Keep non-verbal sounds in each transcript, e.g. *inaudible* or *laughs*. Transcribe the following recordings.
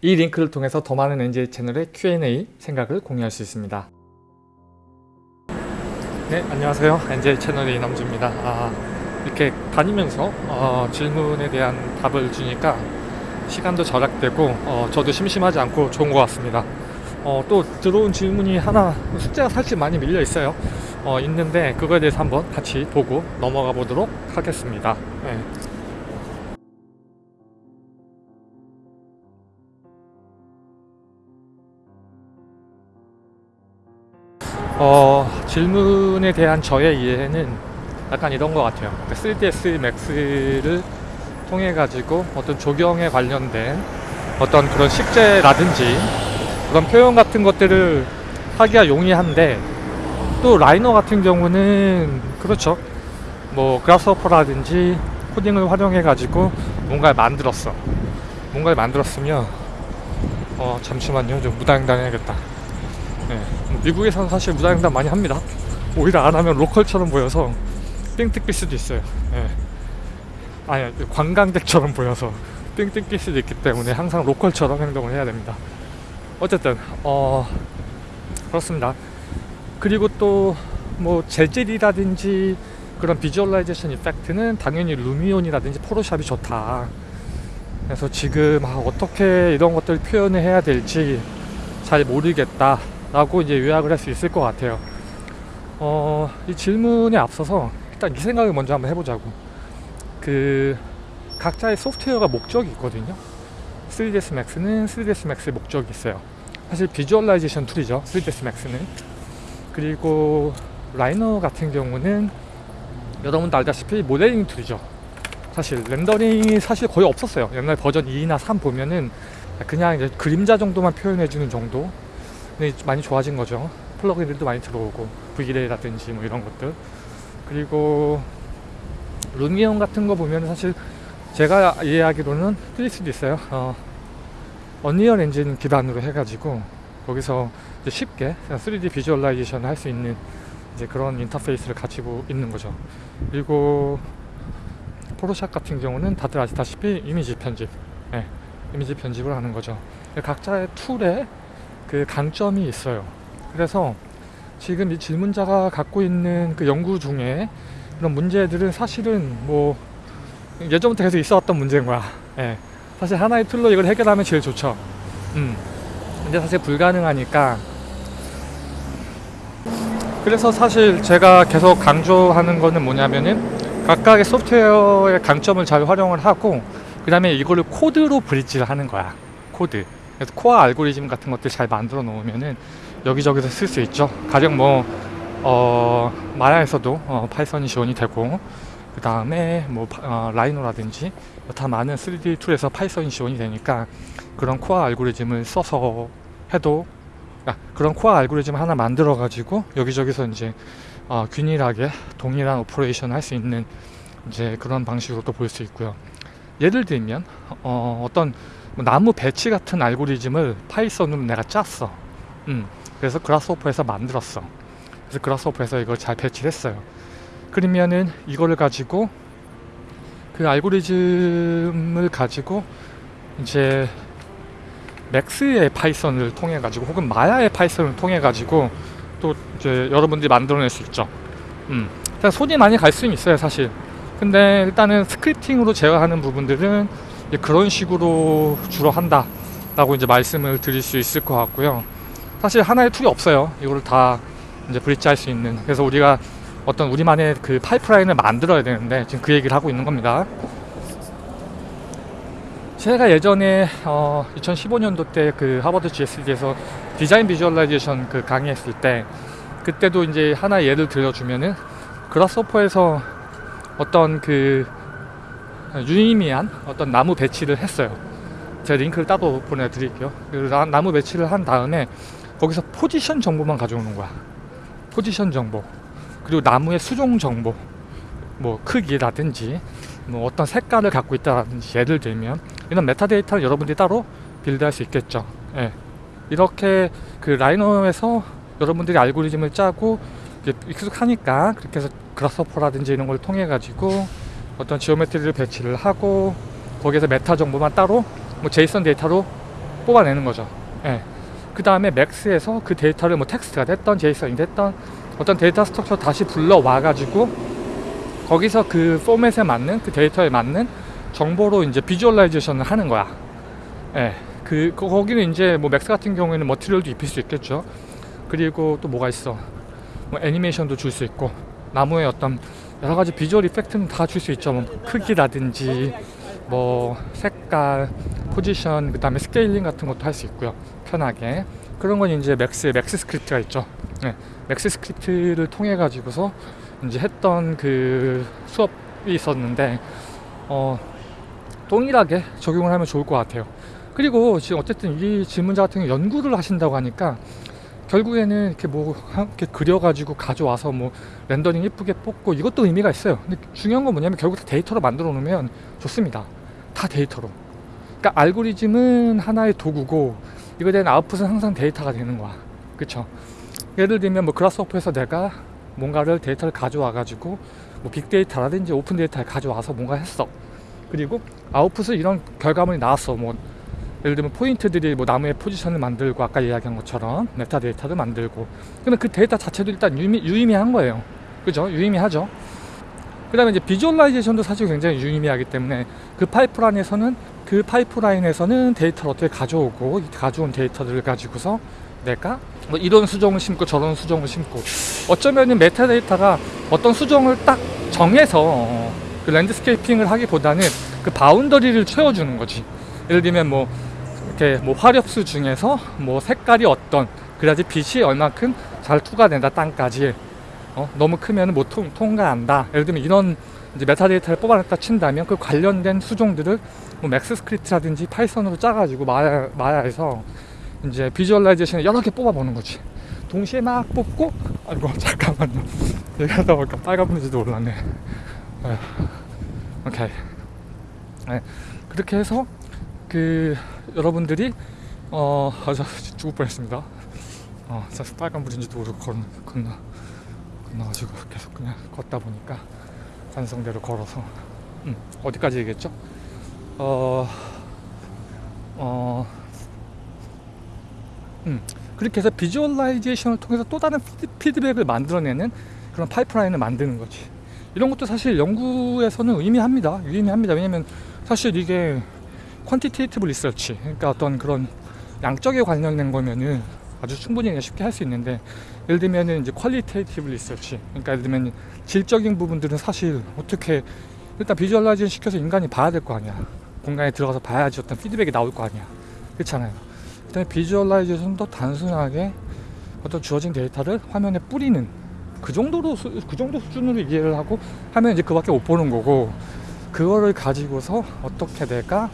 이 링크를 통해서 더 많은 NJ 채널의 Q&A 생각을 공유할 수 있습니다. 네, 안녕하세요. NJ 채널의 이남주입니다. 아, 이렇게 다니면서 어, 질문에 대한 답을 주니까 시간도 절약되고 어, 저도 심심하지 않고 좋은 것 같습니다. 어, 또 들어온 질문이 하나 숫자가 사실 많이 밀려 있어요. 어, 있는데 그거에 대해서 한번 같이 보고 넘어가 보도록 하겠습니다. 네. 어, 질문에 대한 저의 이해는 약간 이런 것 같아요. 3ds max를 통해 가지고 어떤 조경에 관련된 어떤 그런 식재라든지 그런 표현 같은 것들을 하기가 용이한데 또 라이너 같은 경우는 그렇죠. 뭐 그라스호퍼라든지 코딩을 활용해 가지고 뭔가를 만들었어. 뭔가를 만들었으면 어 잠시만요. 좀 무단횡단 해야겠다. 네. 미국에서는 사실 무단횡단 많이 합니다. 오히려 안 하면 로컬처럼 보여서 삥 뜯길 수도 있어요. 네. 아니 관광객처럼 보여서 삥 뜯길 수도 있기 때문에 항상 로컬처럼 행동을 해야 됩니다. 어쨌든 어 그렇습니다. 그리고 또 뭐 재질이라든지 그런 visualization effect는 당연히 Lumion이라든지 Photoshop이 좋다. 그래서 지금 아, 어떻게 이런 것들을 표현을 해야 될지 잘 모르겠다. 라고 이제 요약을 할 수 있을 것 같아요. 어, 이 질문에 앞서서 일단 이 생각을 먼저 한번 해보자고. 그, 각자의 소프트웨어가 목적이 있거든요. 3ds max는 3ds max의 목적이 있어요. 사실 visualization tool이죠. 3ds max는. 그리고 Rhino 같은 경우는 여러분도 알다시피 모델링 tool이죠. 사실 렌더링이 사실 거의 없었어요. 옛날 버전 2나 3 보면은 그냥 이제 그림자 정도만 표현해주는 정도 많이 좋아진 거죠. plug-in들도 많이 들어오고 V-Ray라든지 뭐 이런 것들 그리고 Lumion 같은 거 보면 사실 제가 이해하기로는 틀릴 수도 있어요. 어, Unreal Engine 기반으로 해가지고 거기서 쉽게 3D visualization 할수 있는 이제 그런 인터페이스를 가지고 있는 거죠. 그리고 Photoshop 같은 경우는 다들 아시다시피 이미지 편집, 네, 이미지 편집을 하는 거죠. 각자의 tool에 그 강점이 있어요. 그래서 지금 이 질문자가 갖고 있는 그 연구 중에 그런 문제들은 사실은 뭐 예전부터 계속 있어 왔던 문제인 거야. 예. 사실 하나의 tool로 이걸 해결하면 제일 좋죠. 음. 근데 사실 불가능하니까. 그래서 사실 제가 계속 강조하는 거는 뭐냐면은 각각의 소프트웨어의 강점을 잘 활용을 하고 그 다음에 이거를 코드로 bridge를 하는 거야. 코드. 그래서 core 알고리즘 같은 것들 잘 만들어 놓으면은 여기저기서 쓸 수 있죠. 가령 뭐, 어, Maya에서도 어, Python이 지원이 되고, 그 다음에 뭐, 어, Rhino라든지 다 많은 3D 툴에서 파이썬이 지원이 되니까 그런 core 알고리즘을 써서 해도 아, 그런 core 알고리즘 하나 만들어 가지고 여기저기서 이제 어, 균일하게 동일한 operation을 할 수 있는 이제 그런 방식으로 또 볼 수 있고요. 예를 들면 어, 어떤 뭐 나무 배치 같은 알고리즘을 Python으로 내가 짰어. 음, 그래서 Grasshopper에서 만들었어. 그래서 Grasshopper에서 이걸 잘 배치했어요. 그러면은 이거를 가지고 그 알고리즘을 가지고 이제 Max의 Python을 통해 가지고 혹은 Maya의 Python을 통해 가지고 또 이제 여러분들이 만들어낼 수 있죠. 음, 손이 많이 갈 수는 있어요, 사실. 근데 일단은 scripting으로 제어하는 부분들은 그런 식으로 주로 한다 라고 이제 말씀을 드릴 수 있을 것 같고요. 사실 하나의 tool이 없어요. 이거를 다 이제 bridge 할 수 있는. 그래서 우리가 어떤 우리만의 그 파이프라인을 만들어야 되는데 지금 그 얘기를 하고 있는 겁니다. 제가 예전에 어 2015년도 때 그 하버드 GSD에서 디자인 visualization 그 강의했을 때 그때도 이제 하나 예를 들어주면은 Grasshopper에서 어떤 그 유의미한 어떤 나무 배치를 했어요. 제가 링크를 따로 보내드릴게요. 나무 배치를 한 다음에 거기서 포지션 정보만 가져오는 거야. 포지션 정보. 그리고 나무의 수종 정보. 뭐 크기라든지 뭐 어떤 색깔을 갖고 있다든지 예를 들면 이런 메타데이터를 여러분들이 따로 build할 수 있겠죠. 예. 이렇게 그 Rhino에서 여러분들이 알고리즘을 짜고 익숙하니까 그렇게 해서 Grasshopper라든지 이런 걸 통해 가지고 어떤 geometry를 배치를 하고 거기에서 메타 정보만 따로 뭐 JSON 데이터로 뽑아내는 거죠. 예. 그 다음에 Max에서 그 데이터를 뭐 텍스트가 됐던 JSON이 됐던 어떤 data structure 다시 불러와 가지고 거기서 그 포맷에 맞는 그 데이터에 맞는 정보로 이제 visualization을 하는 거야. 예. 그 거- 거기는 이제 뭐 Max 같은 경우에는 material도 입힐 수 있겠죠. 그리고 또 뭐가 있어? 뭐 애니메이션도 줄 수 있고 나무의 어떤 여러 가지 visual effect는 다 줄 수 있죠. 뭐 크기라든지 뭐 색깔, 포지션, 그 다음에 scaling 같은 것도 할 수 있고요. 편하게 그런 건 이제 Max의 MAXScript가 있죠. 네, MAXScript를 통해 가지고서 이제 했던 그 수업이 있었는데 어 동일하게 적용을 하면 좋을 것 같아요. 그리고 지금 어쨌든 이 질문자 같은 경우 연구를 하신다고 하니까 결국에는 이렇게 뭐 이렇게 그려가지고 가져와서 뭐 렌더링 예쁘게 뽑고 이것도 의미가 있어요. 근데 중요한 건 뭐냐면 결국 다 데이터로 만들어 놓으면 좋습니다. 다 데이터로. 그러니까 알고리즘은 하나의 도구고 이거에 대한 output은 항상 데이터가 되는 거야. 그쵸? 예를 들면 뭐 Grasshopper에서 내가 뭔가를 데이터를 가져와 가지고 뭐 빅데이터라든지 open data를 가져와서 뭔가 했어. 그리고 output은 이런 결과물이 나왔어. 뭐 예를 들면 포인트들이 뭐 나무의 포지션을 만들고 아까 이야기한 것처럼 메타 데이터를 만들고 그러면 그 데이터 자체도 일단 유의미, 유의미한 거예요. 그죠? 유의미하죠. 그 다음에 이제 visualization도 사실 굉장히 유의미하기 때문에 그 파이프라인에서는 그 파이프라인에서는 데이터를 어떻게 가져오고 이 가져온 데이터들을 가지고서 내가 뭐 이런 수종을 심고 저런 수종을 심고 어쩌면은 메타데이터가 어떤 수종을 딱 정해서 그 landscaping을 하기보다는 그 boundary를 채워주는 거지. 예를 들면 뭐 이렇게 뭐 활엽수 중에서 뭐 색깔이 어떤 그래야지 빛이 얼만큼 잘 투과된다 땅까지 어, 너무 크면 못 통, 통과한다. 예를 들면 이런 이제 메타 데이터를 뽑아냈다 친다면 그 관련된 수종들을 뭐 맥스 스크립트라든지 파이썬으로 짜가지고 마야, 마야에서 이제 visualization을 여러 개 뽑아보는 거지. 동시에 막 뽑고 아이고 *laughs* 잠깐만요. 얘기하다 보니까 빨간 불인지도 몰랐네. 에휴, 오케이. 네, 그렇게 해서 그 여러분들이 어, 아, 저 죽을 뻔했습니다. 어, 저 빨간 불인지도 모르고 건, 건너 건너가지고 계속 그냥 걷다 보니까 관성대로 걸어서 음, 어디까지 얘기했죠? 어, 어, 음, 그렇게 해서 visualization을 통해서 또 다른 피드, 피드백을 만들어내는 그런 파이프라인을 만드는 거지. 이런 것도 사실 연구에서는 의미합니다. 의미합니다. 왜냐면 사실 이게 quantitative research, 그러니까 어떤 그런 양적에 관련된 거면은 아주 충분히 쉽게 할 수 있는데 예를 들면은 이제 qualitative research, 그러니까 예를 들면 질적인 부분들은 사실 어떻게 일단 visualization 시켜서 인간이 봐야 될 거 아니야. 공간에 들어가서 봐야지 어떤 피드백이 나올 거 아니야. 그렇잖아요. 그다음에 visualization도 단순하게 어떤 주어진 데이터를 화면에 뿌리는 그 정도로 수, 그 정도 수준으로 이해를 하고 하면 이제 그밖에 못 보는 거고 그거를 가지고서 어떻게 내가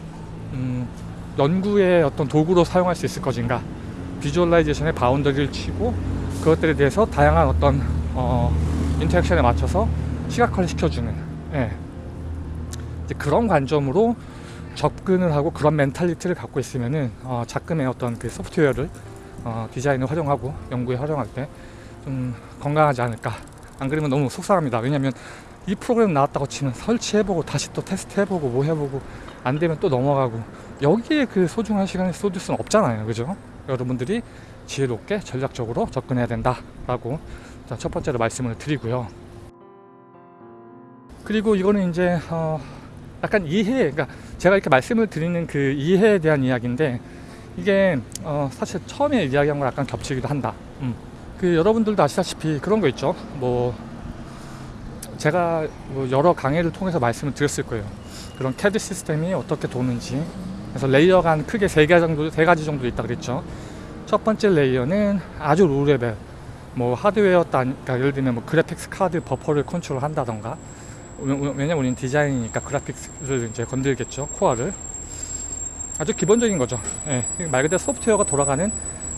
음, 연구의 어떤 도구로 사용할 수 있을 것인가 visualization의 boundary를 치고 그것들에 대해서 다양한 어떤 어, interaction에 맞춰서 시각화를 시켜주는 예. 그런 관점으로 접근을 하고 그런 mentality를 갖고 있으면은 어, 작금의 어떤 그 소프트웨어를 어, 디자인을 활용하고 연구에 활용할 때 좀 건강하지 않을까. 안 그러면 너무 속상합니다. 왜냐면 이 프로그램 나왔다고 치면 설치해보고 다시 또 테스트해보고 뭐 해보고 안 되면 또 넘어가고 여기에 그 소중한 시간을 쏟을 수는 없잖아요. 그죠? 여러분들이 지혜롭게 전략적으로 접근해야 된다 라고 일단 첫 번째로 말씀을 드리고요. 그리고 이거는 이제 어, 약간 이해, 그러니까 제가 이렇게 말씀을 드리는 그 이해에 대한 이야기인데 이게 어, 사실 처음에 이야기한 거랑 약간 겹치기도 한다. 음. 그 여러분들도 아시다시피 그런 거 있죠. 뭐 제가 뭐 여러 강의를 통해서 말씀을 드렸을 거예요. 그런 CAD 시스템이 어떻게 도는지. 그래서 layer가 한 크게 세 가지 정도, 세 가지 정도 있다 그랬죠. 첫 번째 layer는 아주 low level. 뭐 하드웨어 단, 그러니까 예를 들면 뭐 graphics card buffer를 컨트롤 한다던가. 왜냐면 우리는 디자인이니까 그래픽스를 이제 건들겠죠. 코어를. 아주 기본적인 거죠. 예, 말 그대로 소프트웨어가 돌아가는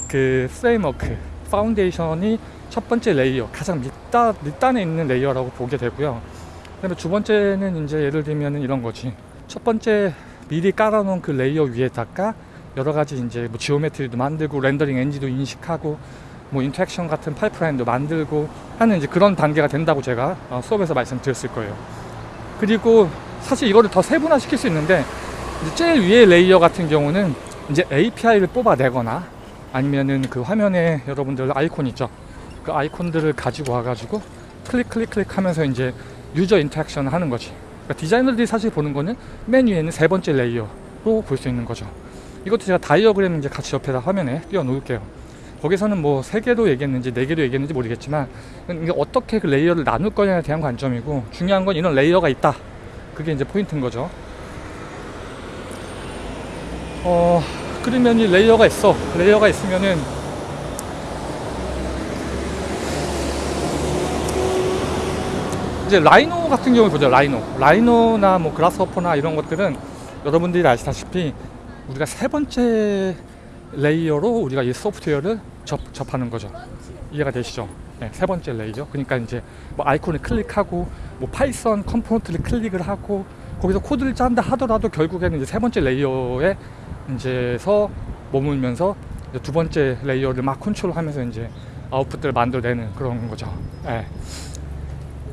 그 framework, foundation이 첫 번째 layer, 가장 밑단, 밑단에 있는 layer라고 보게 되고요. 그 다음에 두 번째는 이제 예를 들면 이런 거지. 첫 번째 미리 깔아놓은 그 layer 위에다가 여러 가지 이제 뭐 geometry도 만들고 렌더링 엔진도 인식하고 뭐 interaction 같은 파이프라인도 만들고 하는 이제 그런 단계가 된다고 제가 어, 수업에서 말씀드렸을 거예요. 그리고 사실 이거를 더 세분화 시킬 수 있는데 제일 위에 layer 같은 경우는 이제 API를 뽑아내거나 아니면은 그 화면에 여러분들 아이콘 있죠. 그 아이콘들을 가지고 와가지고 클릭 클릭 클릭 하면서 이제 user interaction을 하는 거지. 그러니까 디자이너들이 사실 보는 거는 맨 위에 있는 세 번째 layer로 볼 수 있는 거죠. 이것도 제가 다이어그램 이제 같이 옆에다 화면에 띄워 놓을게요. 거기서는 뭐 세 개도 얘기했는지 네 개도 얘기했는지 모르겠지만 이게 어떻게 그 layer를 나눌 거냐에 대한 관점이고 중요한 건 이런 layer가 있다. 그게 이제 포인트인 거죠. 어 그러면 이 layer가 있어. layer가 있으면은 이제 라이노 같은 경우 보죠. 라이노. 라이노나 뭐 그라스호퍼나 이런 것들은 여러분들이 아시다시피 우리가 세 번째 layer로 우리가 이 소프트웨어를 접, 접하는 거죠. 이해가 되시죠? 네, 세 번째 layer. 그러니까 이제 뭐 아이콘을 클릭하고 뭐 파이썬 component를 클릭을 하고 거기서 코드를 짠다 하더라도 결국에는 이제 세 번째 layer에 이제서 머물면서 이제 두 번째 layer를 막 컨트롤하면서 이제 output들을 만들어내는 그런 거죠. 네.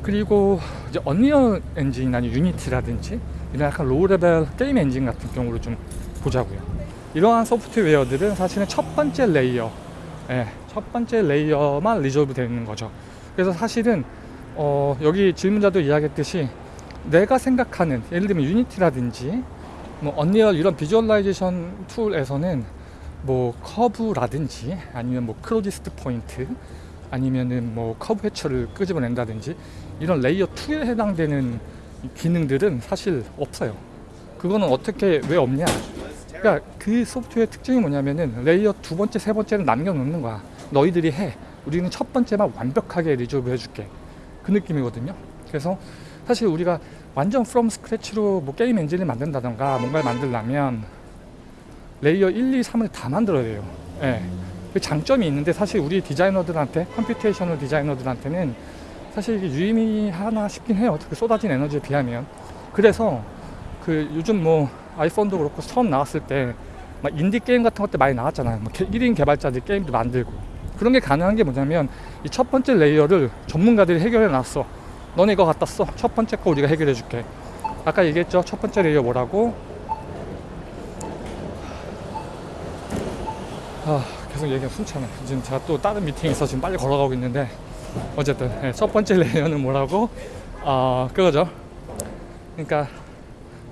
그리고 이제 언리얼 엔진이나 유니티라든지 이런 약간 low level game engine 같은 경우를 좀 보자고요. 이러한 소프트웨어들은 사실은 첫 번째 layer, 예, 첫 번째 layer만 resolve 되어 있는 거죠. 그래서 사실은 어, 여기 질문자도 이야기했듯이 내가 생각하는 예를 들면 유니티라든지 뭐 언리얼 이런 visualization tool에서는 뭐 curve라든지 아니면 뭐 closest point 아니면은 뭐 curvature를 끄집어낸다든지 이런 layer 2에 해당되는 기능들은 사실 없어요. 그거는 어떻게 왜 없냐? 그러니까 그 소프트웨어 특징이 뭐냐면은 layer 두 번째, 세 번째는 남겨놓는 거야. 너희들이 해. 우리는 첫 번째만 완벽하게 resolve 해줄게. 그 느낌이거든요. 그래서 사실 우리가 완전 from scratch로 뭐 게임 엔진을 만든다던가 뭔가를 만들려면 layer 1, 2, 3을 다 만들어야 돼요. 예. 그 장점이 있는데 사실 우리 디자이너들한테 computational designer들한테는 사실 이게 유의미하나 싶긴 해요. 그 쏟아진 에너지에 비하면. 그래서 그 요즘 뭐 아이폰도 그렇고 처음 나왔을 때 막 인디 게임 같은 것들 많이 나왔잖아요. 뭐 1인 개발자들 게임도 만들고 그런 게 가능한 게 뭐냐면 이 첫 번째 layer를 전문가들이 해결해 놨어. 너네 이거 갖다 써. 첫 번째 거 우리가 해결해 줄게. 아까 얘기했죠. 첫 번째 layer 뭐라고? 아, 계속 얘기가 숨차네. 지금 제가 또 다른 미팅에 있어 지금 빨리 걸어가고 있는데 어쨌든 네, 첫 번째 layer는 *laughs* 뭐라고? 아, 그거죠. 그러니까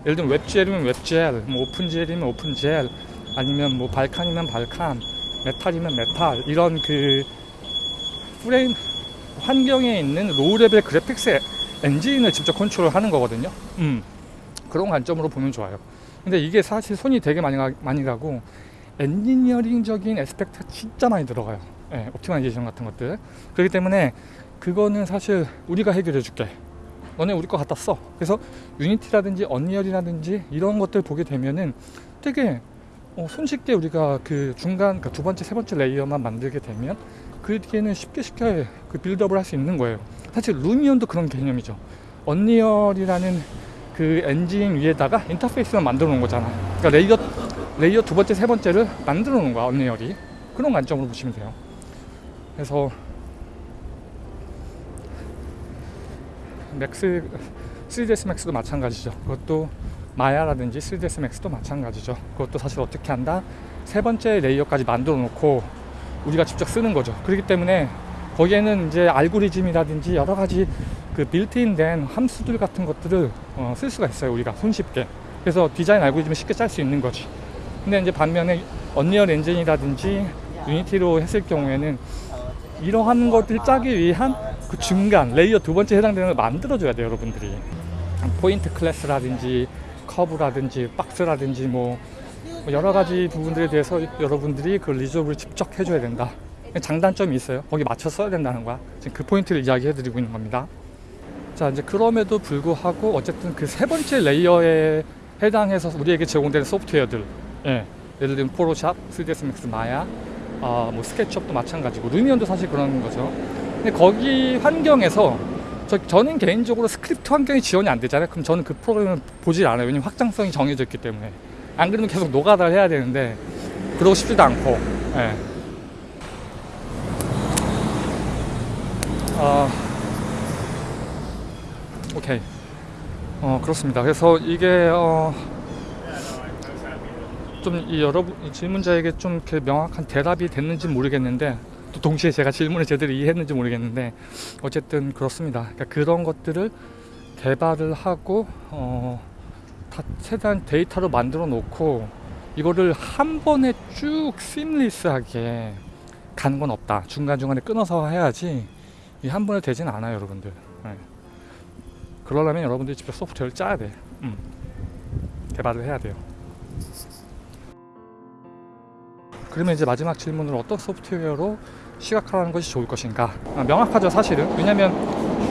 예를 들면 WebGL이면 WebGL, 뭐 OpenGL이면 OpenGL, 아니면 뭐 Vulkan이면 Vulkan, Metal이면 Metal 이런 그 프레임 환경에 있는 low level graphics 엔진을 직접 컨트롤하는 거거든요. 음, 그런 관점으로 보면 좋아요. 근데 이게 사실 손이 되게 많이, 가, 많이 가고 엔지니어링적인 aspect가 진짜 많이 들어가요. 예, optimization 같은 것들. 그렇기 때문에 그거는 사실 우리가 해결해 줄게. 너네 우리 거 갖다 써. 그래서 Unity라든지 Unreal이라든지 이런 것들 보게 되면은 되게 어, 손쉽게 우리가 그 중간 그 두 번째 세 번째 layer만 만들게 되면 그 뒤에는 쉽게 쉽게 그 build up을 할 수 있는 거예요. 사실 Lumion도 그런 개념이죠. Unreal이라는 그 엔진 위에다가 인터페이스만 만들어 놓은 거잖아. 그러니까 layer layer 두 번째 세 번째를 만들어 놓은 거야 Unreal이. 그런 관점으로 보시면 돼요. 그래서 Max 3ds Max도 마찬가지죠. 그것도 Maya라든지 3ds Max도 마찬가지죠. 그것도 사실 어떻게 한다? 세 번째 layer까지 만들어 놓고 우리가 직접 쓰는 거죠. 그렇기 때문에 거기에는 이제 알고리즘이라든지 여러 가지 그 빌트인 된 함수들 같은 것들을 어, 쓸 수가 있어요. 우리가 손쉽게. 그래서 디자인 알고리즘을 쉽게 짤 수 있는 거지. 근데 이제 반면에 Unreal 엔진이라든지 Unity로 했을 경우에는 이러한 것들 짜기 위한 그 중간 layer 두 번째 해당되는 걸 만들어줘야 돼요, 여러분들이. point class라든지 커브라든지 박스라든지 뭐 여러 가지 부분들에 대해서 여러분들이 그 resolve를 직접 해줘야 된다. 장단점이 있어요. 거기 맞춰 써야 된다는 거야. 지금 그 포인트를 이야기해 드리고 있는 겁니다. 자, 이제 그럼에도 불구하고 어쨌든 그 세 번째 layer에 해당해서 우리에게 제공되는 소프트웨어들, 예, 예를 들면 Photoshop, 3ds Max, Maya, 아, 뭐 SketchUp도 마찬가지고 Lumion도 사실 그런 거죠. 근데 거기 환경에서 저, 저는 개인적으로 스크립트 환경이 지원이 안 되잖아요. 그럼 저는 그 프로그램을 보질 않아요. 왜냐면 확장성이 정해져 있기 때문에. 안 그러면 계속 노가다를 해야 되는데 그러고 싶지도 않고. 예. 아, 오케이. 어, 그렇습니다. 그래서 이게 어, 좀 이 여러분 이 질문자에게 좀 이렇게 명확한 대답이 됐는지 모르겠는데 또 동시에 제가 질문을 제대로 이해했는지 모르겠는데 어쨌든 그렇습니다. 그러니까 그런 것들을 개발을 하고 어, 다 최대한 데이터로 만들어 놓고 이거를 한 번에 쭉 시뮬리스하게 가는 건 없다. 중간 중간에 끊어서 해야지 이 한 번에 되진 않아요, 여러분들. 네. 그러려면 여러분들이 직접 소프트웨어를 짜야 돼. 음. 개발을 해야 돼요. 그러면 이제 마지막 질문으로 어떤 소프트웨어로 시각화하는 것이 좋을 것인가? 아, 명확하죠, 사실은. 왜냐면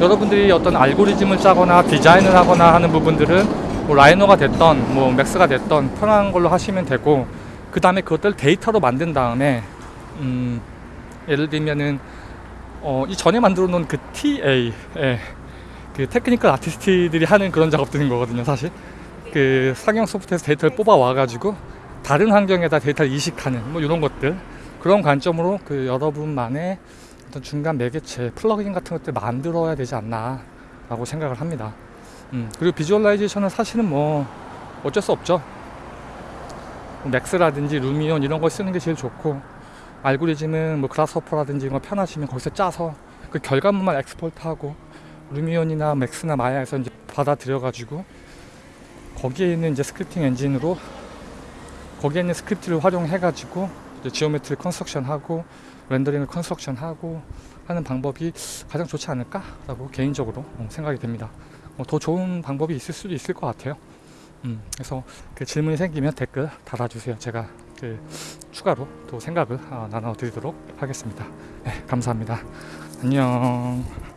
여러분들이 어떤 알고리즘을 짜거나 디자인을 하거나 하는 부분들은 뭐 Rhino가 됐던 뭐 Max가 됐던 편한 걸로 하시면 되고 그 다음에 그것들 데이터로 만든 다음에 음, 예를 들면은 어, 이 전에 만들어 놓은 그 TA 예, 그 technical artist들이 하는 그런 작업들인 거거든요 사실 그 상용 소프트에서 데이터를 뽑아 와 가지고 다른 환경에다 데이터를 이식하는 뭐 이런 것들. 그런 관점으로 그 여러분만의 어떤 중간 매개체 플러그인 같은 것들 만들어야 되지 않나 라고 생각을 합니다. 음, 그리고 visualization은 사실은 뭐 어쩔 수 없죠. 뭐 Max라든지 Lumion 이런 거 쓰는 게 제일 좋고 알고리즘은 뭐 Grasshopper라든지 이런 거 편하시면 거기서 짜서 그 결과물만 엑스포트하고 루미온이나 맥스나 마야에서 이제 받아들여 가지고 거기에 있는 이제 scripting 엔진으로 거기에 있는 스크립트를 활용해 가지고 geometry construction 하고 렌더링을 construction 하고 하는 방법이 가장 좋지 않을까라고 개인적으로 어, 생각이 됩니다. 어, 더 좋은 방법이 있을 수도 있을 것 같아요. 음, 그래서 그 질문이 생기면 댓글 달아주세요. 제가 그 추가로 또 생각을 어, 나눠드리도록 하겠습니다. 네, 감사합니다. 안녕.